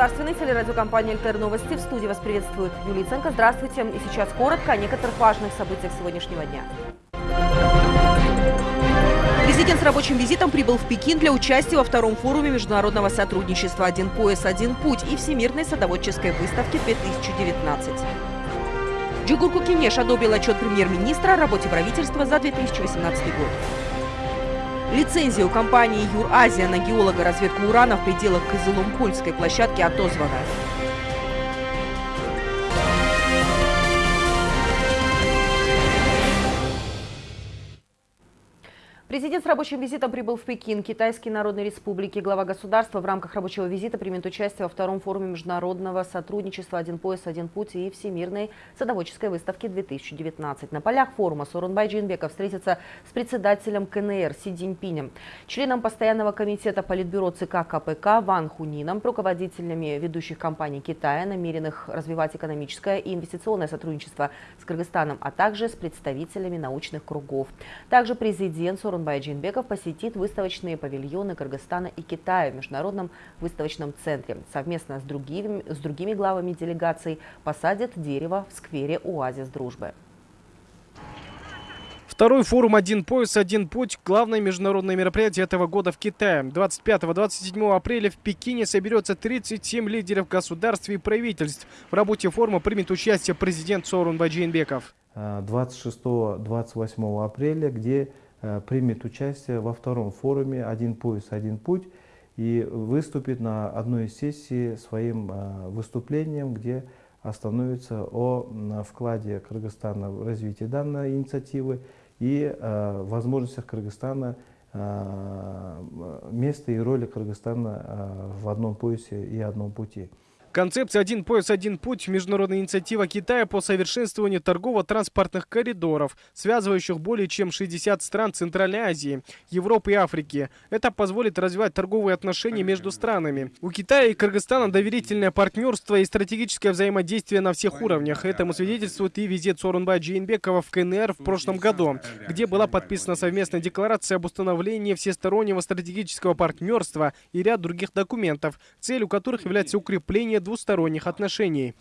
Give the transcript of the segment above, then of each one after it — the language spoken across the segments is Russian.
государственной телерадиокомпании «Альтер Новости». В студии вас приветствует Юлия Ценко. Здравствуйте. И сейчас коротко о некоторых важных событиях сегодняшнего дня. Президент с рабочим визитом прибыл в Пекин для участия во втором форуме международного сотрудничества «Один пояс, один путь» и Всемирной садоводческой выставки 2019. Джигурку Кинеш одобрил отчет премьер-министра о работе правительства за 2018 год. Лицензия у компании «Юразия» на геолога разведку урана в пределах Кызылом-Кульской площадки отозвана. Президент с рабочим визитом прибыл в Пекин, Китайской Народной Республики. Глава государства в рамках рабочего визита примет участие во втором форуме международного сотрудничества «Один пояс, один путь» и Всемирной садоводческой выставки 2019. На полях форума Сорунбай Джинбеков встретится с председателем КНР Си Цзиньпинем, членом постоянного комитета Политбюро ЦК КПК Ван Хунином, руководителями ведущих компаний Китая, намеренных развивать экономическое и инвестиционное сотрудничество с Кыргызстаном, а также с представителями научных кругов. Также президент Сорунбай Сооронбай Джинбеков посетит выставочные павильоны Кыргызстана и Китая в Международном выставочном центре. Совместно с другими, с другими главами делегаций посадят дерево в сквере «Оазис дружбы». Второй форум «Один пояс, один путь» – главное международное мероприятие этого года в Китае. 25-27 апреля в Пекине соберется 37 лидеров государств и правительств. В работе форума примет участие президент Сорун Баджинбеков. 26-28 апреля, где примет участие во втором форуме «Один пояс, один путь» и выступит на одной из сессий своим э, выступлением, где остановится о вкладе Кыргызстана в развитие данной инициативы и э, возможностях Кыргызстана, места и роли Кыргызстана в одном поясе и одном пути. Концепция «Один пояс, один путь» – международная инициатива Китая по совершенствованию торгово-транспортных коридоров, связывающих более чем 60 стран Центральной Азии, Европы и Африки. Это позволит развивать торговые отношения между странами. У Китая и Кыргызстана доверительное партнерство и стратегическое взаимодействие на всех уровнях. Этому свидетельствует и визит Сорунбая Джейнбекова в КНР в прошлом году, где была подписана совместная декларация об установлении всестороннего стратегического партнерства и ряд других документов, целью которых является укрепление двусторонних отношений.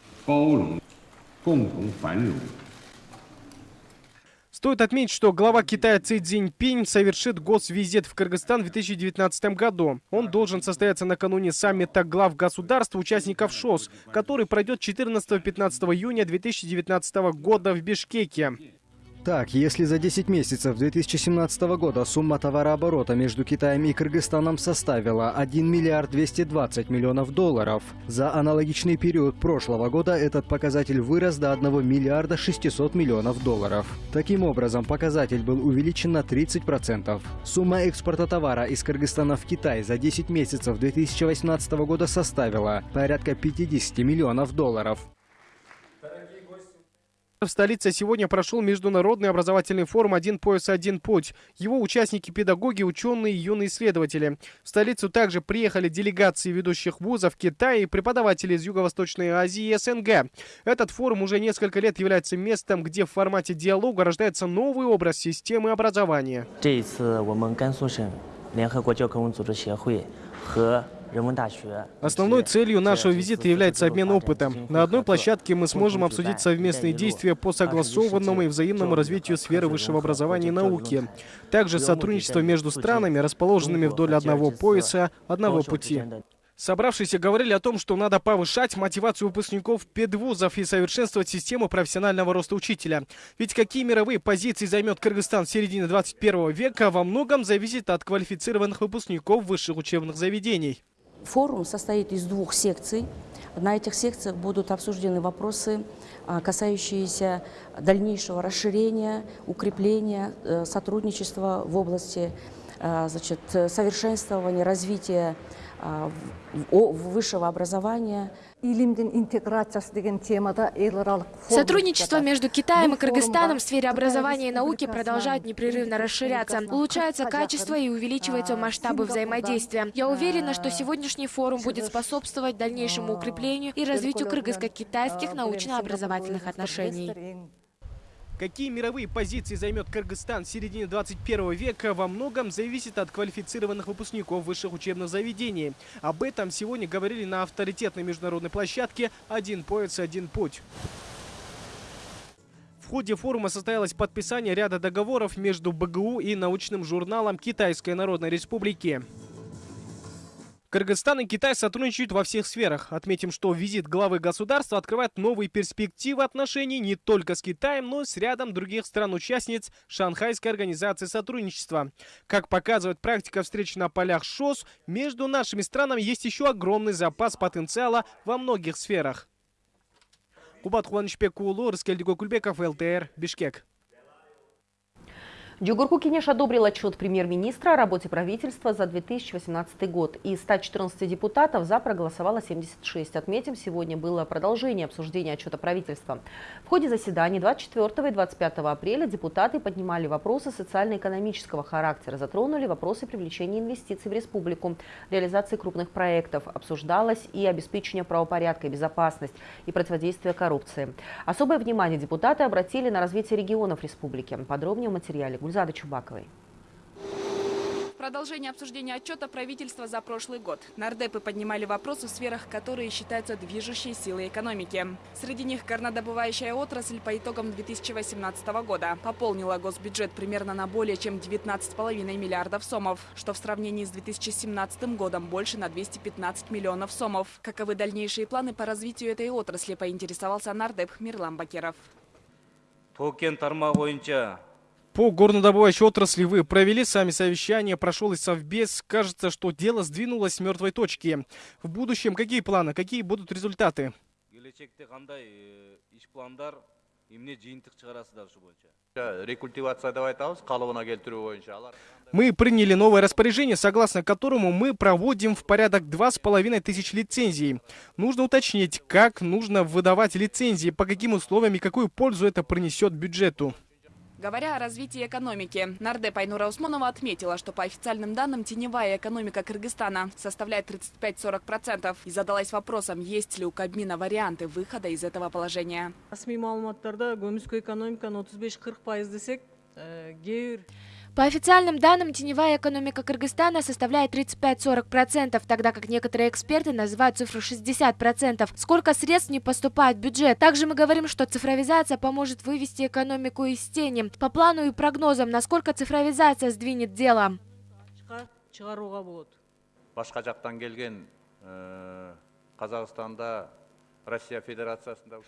Стоит отметить, что глава Китая Ци Цзиньпинь совершит госвизит в Кыргызстан в 2019 году. Он должен состояться накануне саммита глав государств, участников ШОС, который пройдет 14-15 июня 2019 года в Бишкеке. Так, если за 10 месяцев 2017 года сумма товарооборота между Китаем и Кыргызстаном составила 1 миллиард 220 миллионов долларов, за аналогичный период прошлого года этот показатель вырос до 1 миллиарда 600 миллионов долларов. Таким образом, показатель был увеличен на 30%. Сумма экспорта товара из Кыргызстана в Китай за 10 месяцев 2018 года составила порядка 50 миллионов долларов. В столице сегодня прошел международный образовательный форум «Один пояс, один путь». Его участники – педагоги, ученые и юные исследователи. В столицу также приехали делегации ведущих вузов Китая и преподаватели из Юго-Восточной Азии и СНГ. Этот форум уже несколько лет является местом, где в формате диалога рождается новый образ системы образования. 和 Основной целью нашего визита является обмен опытом. На одной площадке мы сможем обсудить совместные действия по согласованному и взаимному развитию сферы высшего образования и науки. Также сотрудничество между странами, расположенными вдоль одного пояса, одного пути. Собравшиеся говорили о том, что надо повышать мотивацию выпускников педвузов и совершенствовать систему профессионального роста учителя. Ведь какие мировые позиции займет Кыргызстан в середине 21 века, во многом зависит от квалифицированных выпускников высших учебных заведений. Форум состоит из двух секций. На этих секциях будут обсуждены вопросы, а, касающиеся дальнейшего расширения, укрепления э, сотрудничества в области э, значит, совершенствования, развития а, высшего образования. Сотрудничество между Китаем и Кыргызстаном в сфере образования и науки продолжает непрерывно расширяться. Улучшается качество и увеличиваются масштабы взаимодействия. Я уверена, что сегодняшний форум будет способствовать дальнейшему укреплению и развитию кыргызско-китайских научно-образовательных отношений. Какие мировые позиции займет Кыргызстан в середине 21 века, во многом зависит от квалифицированных выпускников высших учебных заведений. Об этом сегодня говорили на авторитетной международной площадке «Один пояс, один путь». В ходе форума состоялось подписание ряда договоров между БГУ и научным журналом Китайской Народной Республики. Кыргызстан и Китай сотрудничают во всех сферах. Отметим, что визит главы государства открывает новые перспективы отношений не только с Китаем, но и с рядом других стран-участниц Шанхайской организации сотрудничества. Как показывает практика встреч на полях ШОС, между нашими странами есть еще огромный запас потенциала во многих сферах. Кубат Хуанышбек Уулу, Раскельдиго Кульбеков, ЛТР, Бишкек. Дюгурку Кинеш одобрил отчет премьер-министра о работе правительства за 2018 год. Из 114 депутатов за проголосовало 76. Отметим, сегодня было продолжение обсуждения отчета правительства. В ходе заседаний 24 и 25 апреля депутаты поднимали вопросы социально-экономического характера, затронули вопросы привлечения инвестиций в республику, реализации крупных проектов. Обсуждалось и обеспечение правопорядка и безопасность, и противодействие коррупции. Особое внимание депутаты обратили на развитие регионов республики. Подробнее в материале Гульзады Чубаковой. Продолжение обсуждения отчета правительства за прошлый год. Нардепы поднимали вопросы в сферах, которые считаются движущей силой экономики. Среди них горнодобывающая отрасль по итогам 2018 года пополнила госбюджет примерно на более чем 19,5 миллиардов сомов, что в сравнении с 2017 годом больше на 215 миллионов сомов. Каковы дальнейшие планы по развитию этой отрасли, поинтересовался нардеп Мирлан Бакиров. Токен тармақ бойынша по горнодобывающей отрасли вы провели сами совещание, прошел и совбез. Кажется, что дело сдвинулось с мертвой точки. В будущем какие планы, какие будут результаты? Мы приняли новое распоряжение, согласно которому мы проводим в порядок два с половиной тысяч лицензий. Нужно уточнить, как нужно выдавать лицензии, по каким условиям и какую пользу это принесет бюджету. Говоря о развитии экономики, Нардеп Айнура Усманова отметила, что по официальным данным теневая экономика Кыргызстана составляет 35-40% и задалась вопросом, есть ли у Кабмина варианты выхода из этого положения. По официальным данным, теневая экономика Кыргызстана составляет 35-40%, тогда как некоторые эксперты называют цифру 60%. Сколько средств не поступает в бюджет? Также мы говорим, что цифровизация поможет вывести экономику из тени. По плану и прогнозам, насколько цифровизация сдвинет дело? Башка жактан келген Казахстанда Россия Федерациясында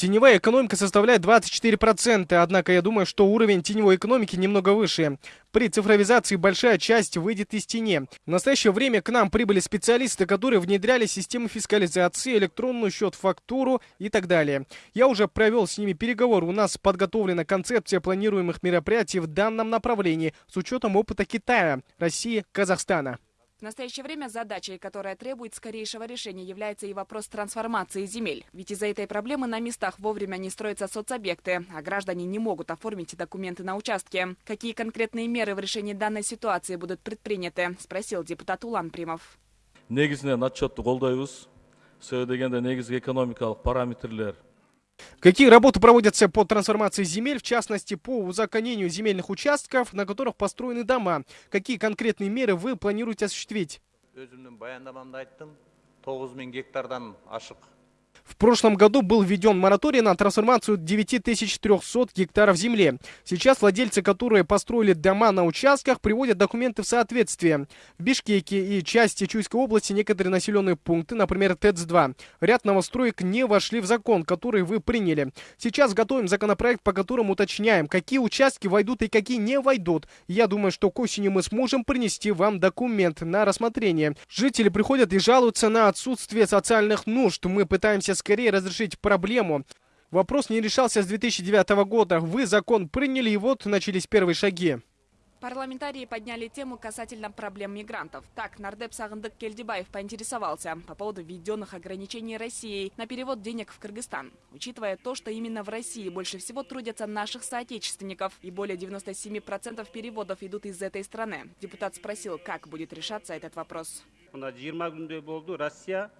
Теневая экономика составляет 24%, однако я думаю, что уровень теневой экономики немного выше. При цифровизации большая часть выйдет из тени. В настоящее время к нам прибыли специалисты, которые внедряли системы фискализации, электронную счет-фактуру и так далее. Я уже провел с ними переговоры. У нас подготовлена концепция планируемых мероприятий в данном направлении с учетом опыта Китая, России, Казахстана. В настоящее время задачей, которая требует скорейшего решения, является и вопрос трансформации земель. Ведь из-за этой проблемы на местах вовремя не строятся соцобъекты, а граждане не могут оформить документы на участке. Какие конкретные меры в решении данной ситуации будут предприняты, спросил депутат Улан Примов. негізінен отчетты қолдаймыз себебі дегенде негізгі экономикалық параметрлер Какие работы проводятся по трансформации земель, в частности по узаконению земельных участков, на которых построены дома? Какие конкретные меры вы планируете осуществить? В прошлом году был введен мораторий на трансформацию 9300 гектаров земли. Сейчас владельцы, которые построили дома на участках, приводят документы в соответствие. В Бишкеке и части Чуйской области некоторые населенные пункты, например, ТЭЦ-2, ряд новостроек не вошли в закон, который вы приняли. Сейчас готовим законопроект, по которому уточняем, какие участки войдут и какие не войдут. Я думаю, что к осени мы сможем принести вам документ на рассмотрение. Жители приходят и жалуются на отсутствие социальных нужд. Мы пытаемся скорее разрешить проблему. Вопрос не решался с 2009 года. Вы закон приняли, и вот начались первые шаги. Парламентарии подняли тему касательно проблем мигрантов. Так, нардеп Сагындык Кельдибаев поинтересовался по поводу введенных ограничений России на перевод денег в Кыргызстан. Учитывая то, что именно в России больше всего трудятся наших соотечественников и более 97% переводов идут из этой страны, депутат спросил, как будет решаться этот вопрос. Россия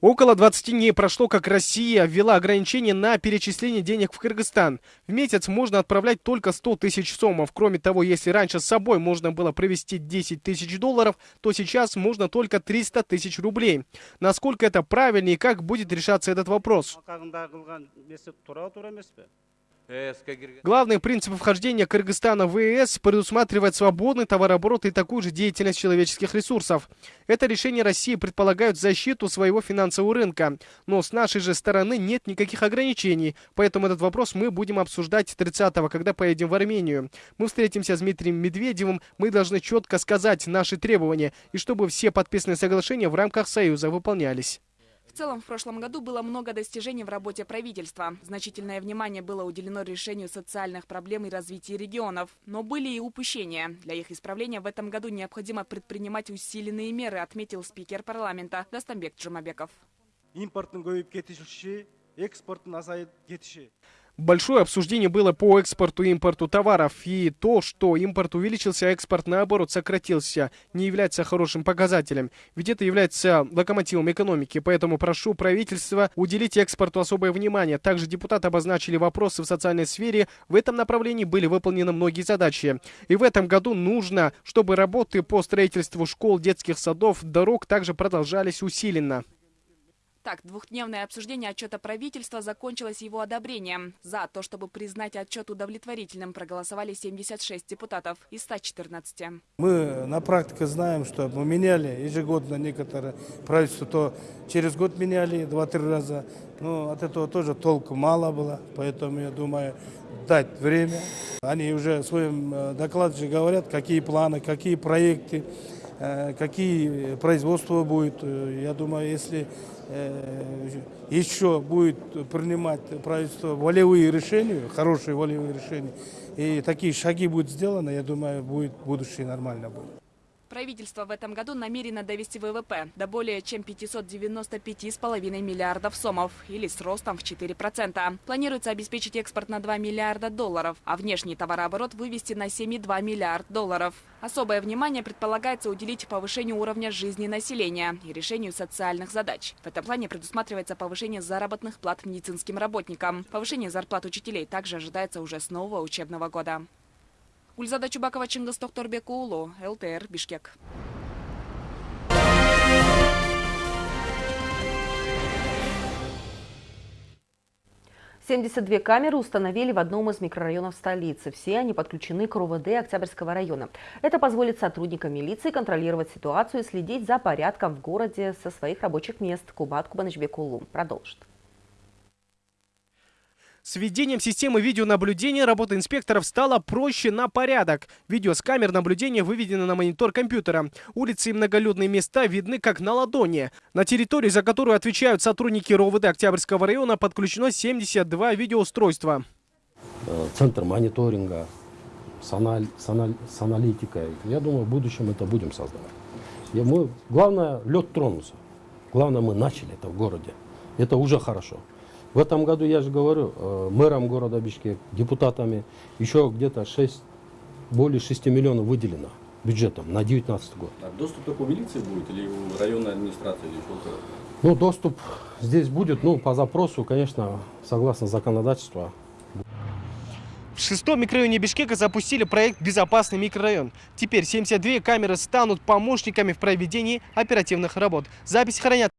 Около 20 дней прошло, как Россия ввела ограничения на перечисление денег в Кыргызстан. В месяц можно отправлять только 100 тысяч сомов. Кроме того, если раньше с собой можно было провести 10 тысяч долларов, то сейчас можно только 300 тысяч рублей. Насколько это правильно и как будет решаться этот вопрос? Главный принцип вхождения Кыргызстана в ЕС предусматривает свободный товарооборот и такую же деятельность человеческих ресурсов. Это решение России предполагает защиту своего финансового рынка. Но с нашей же стороны нет никаких ограничений. Поэтому этот вопрос мы будем обсуждать 30-го, когда поедем в Армению. Мы встретимся с Дмитрием Медведевым. Мы должны четко сказать наши требования. И чтобы все подписанные соглашения в рамках Союза выполнялись В целом, в прошлом году было много достижений в работе правительства. Значительное внимание было уделено решению социальных проблем и развитию регионов. Но были и упущения. Для их исправления в этом году необходимо предпринимать усиленные меры, отметил спикер парламента Дастамбек Джумабеков. импорттың көбейіп кетуші экспорттың азайып кетіші Большое обсуждение было по экспорту и импорту товаров, и то, что импорт увеличился, а экспорт наоборот сократился, не является хорошим показателем, ведь это является локомотивом экономики, поэтому прошу правительства уделить экспорту особое внимание. Также депутаты обозначили вопросы в социальной сфере, в этом направлении были выполнены многие задачи. И в этом году нужно, чтобы работы по строительству школ, детских садов, дорог также продолжались усиленно. Так, двухдневное обсуждение отчета правительства закончилось его одобрением. За то, чтобы признать отчет удовлетворительным, проголосовали 76 депутатов из 114. Мы на практике знаем, что мы меняли ежегодно некоторые правительства, то через год меняли два-три раза. Но от этого тоже толку мало было, поэтому я думаю дать время. Они уже в своем э, докладе говорят, какие планы, какие проекты, э, какие производства будет. Э, Я думаю, если еще будет принимать правительство волевые решения, хорошие волевые решения, и такие шаги будут сделаны, я думаю, будет будущее нормально будет. Правительство в этом году намерено довести ВВП до более чем 595,5 миллиардов сомов, или с ростом в 4%. Планируется обеспечить экспорт на 2 миллиарда долларов, а внешний товарооборот вывести на 7,2 миллиард долларов. Особое внимание предполагается уделить повышению уровня жизни населения и решению социальных задач. В этом плане предусматривается повышение заработных плат медицинским работникам. Повышение зарплат учителей также ожидается уже с нового учебного года. Гульзада Чубакова, Чингис Токторбек Уулу, ЛТР, Бишкек. Семьдесят две камеры установили в одном из микрорайонов столицы. Все они подключены к РУВД Октябрьского района. Это позволит сотрудникам милиции контролировать ситуацию и следить за порядком в городе со своих рабочих мест. Кубат Кубанычбек Улу продолжит. С введением системы видеонаблюдения работа инспекторов стала проще на порядок. Видео с камер наблюдения выведено на монитор компьютера. Улицы и многолюдные места видны как на ладони. На территории, за которую отвечают сотрудники РОВД Октябрьского района, подключено 72 видеоустройства. э, центр мониторинга с, аналь- с аналь- с аналитикой. Я думаю, в будущем это будем создавать. И мы, главное, лед тронулся. Главное, мы начали это в городе. Это уже хорошо. В этом году, я же говорю, э, мэром города Бишкек, депутатами, еще где-то 6, более 6 миллионов выделено бюджетом на 2019 год. А доступ только у милиции будет или у районной администрации или только? Ну, доступ здесь будет, ну, по запросу, конечно, согласно законодательству, В шестом микрорайоне Бишкека запустили проект «Безопасный микрорайон». Теперь 72 камеры станут помощниками в проведении оперативных работ. Запись хранят